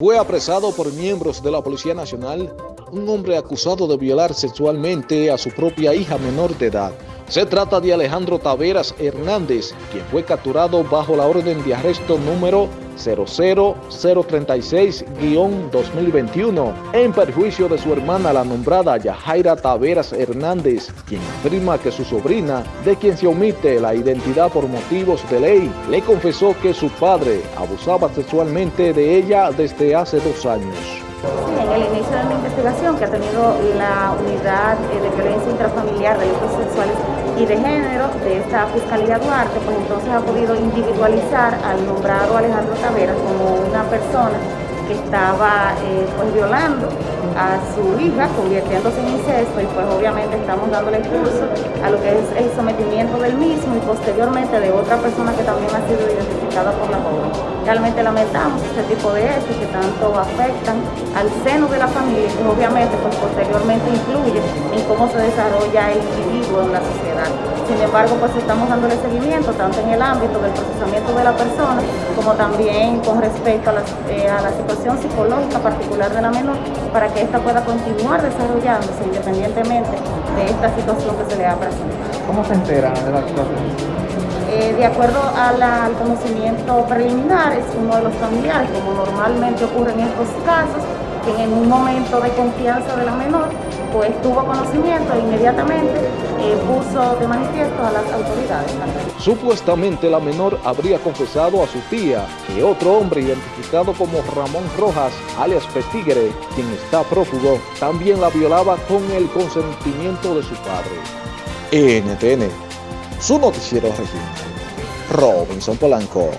Fue apresado por miembros de la Policía Nacional un hombre acusado de violar sexualmente a su propia hija menor de edad. Se trata de Alejandro Taveras Hernández, quien fue capturado bajo la orden de arresto número 00036-2021 en perjuicio de su hermana la nombrada Yajaira Taveras Hernández, quien afirma que su sobrina, de quien se omite la identidad por motivos de ley, le confesó que su padre abusaba sexualmente de ella desde hace dos años. En el inicio de la investigación que ha tenido la unidad eh, de violencia intrafamiliar, delitos sexuales y de género de esta Fiscalía Duarte, pues entonces ha podido individualizar al nombrado Alejandro Taveras como una persona estaba eh, pues violando a su hija, convirtiéndose en incesto y pues obviamente estamos dándole curso a lo que es el sometimiento del mismo y posteriormente de otra persona que también ha sido identificada por la joven. Realmente lamentamos este tipo de hechos que tanto afectan al seno de la familia y pues obviamente pues posteriormente influye en cómo se desarrolla el individuo en la sociedad. Sin embargo, pues estamos dándole seguimiento tanto en el ámbito del procesamiento de la persona como también con respecto a eh, a la situación psicológica particular de la menor para que ésta pueda continuar desarrollándose independientemente de esta situación que se le ha presentado. ¿Cómo se entera de la situación? Eh, de acuerdo al conocimiento preliminar, es uno de los familiares, como normalmente ocurre en estos casos, que en un momento de confianza de la menor, pues tuvo conocimiento e inmediatamente eh, puso de manifiesto a las autoridades. Supuestamente la menor habría confesado a su tía que otro hombre identificado como Ramón Rojas, alias Petigre, quien está prófugo, también la violaba con el consentimiento de su padre. NTN, su noticiero regional, Robinson Polanco.